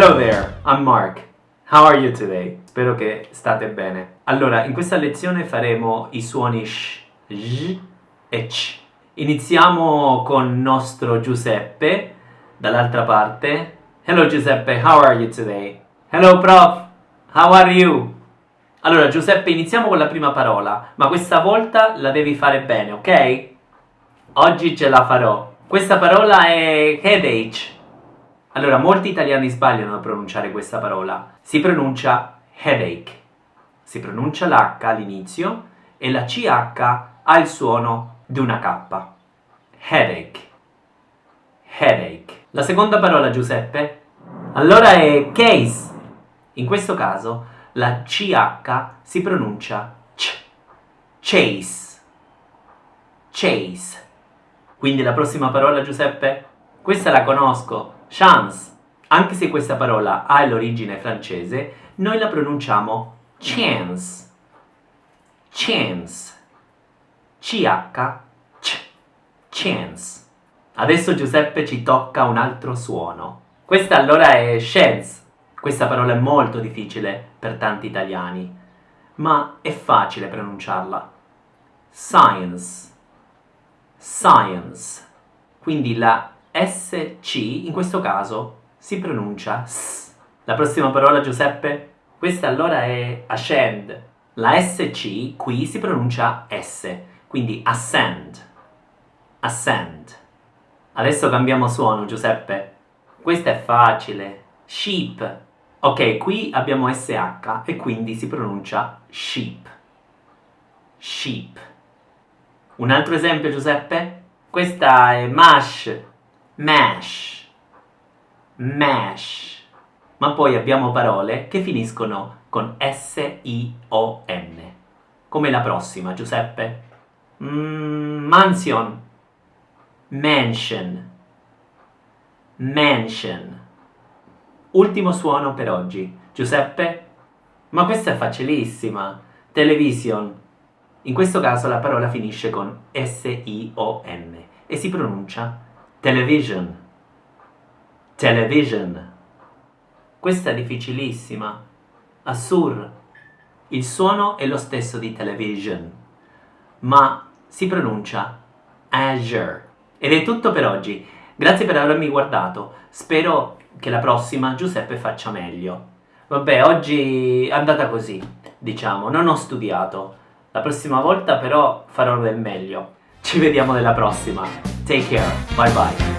Hello there, I'm Mark. How are you today? Spero che state bene. Allora, in questa lezione faremo i suoni sh, j e ch. Iniziamo con nostro Giuseppe, dall'altra parte. Hello Giuseppe, how are you today? Hello prof, how are you? Allora Giuseppe, iniziamo con la prima parola, ma questa volta la devi fare bene, ok? Oggi ce la farò. Questa parola è headache. Allora, molti italiani sbagliano a pronunciare questa parola. Si pronuncia headache. Si pronuncia l'H all'inizio e la CH ha il suono di una K. Headache. Headache. La seconda parola, Giuseppe? Allora è case. In questo caso la CH si pronuncia C. Chase. Chase. Quindi la prossima parola, Giuseppe? Questa la conosco chance. Anche se questa parola ha l'origine francese, noi la pronunciamo chance. Chance. C-H-C. Chance. Adesso Giuseppe ci tocca un altro suono. Questa allora è chance. Questa parola è molto difficile per tanti italiani, ma è facile pronunciarla. Science. Science. Quindi la SC in questo caso si pronuncia S. La prossima parola Giuseppe? Questa allora è ascend. La SC qui si pronuncia S, quindi ascend. Ascend. Adesso cambiamo suono Giuseppe. Questa è facile. Sheep. Ok, qui abbiamo SH e quindi si pronuncia sheep. Sheep. Un altro esempio Giuseppe? Questa è mash mash, mash. Ma poi abbiamo parole che finiscono con S-I-O-N. Come la prossima, Giuseppe? Mm, mansion, mansion, mansion. Ultimo suono per oggi. Giuseppe? Ma questa è facilissima. Television. In questo caso la parola finisce con S-I-O-N e si pronuncia Television. Television. Questa è difficilissima. Assur. Il suono è lo stesso di television, ma si pronuncia Azure. Ed è tutto per oggi. Grazie per avermi guardato. Spero che la prossima Giuseppe faccia meglio. Vabbè, oggi è andata così, diciamo, non ho studiato. La prossima volta però farò del meglio. Ci vediamo nella prossima. Take care. Bye bye.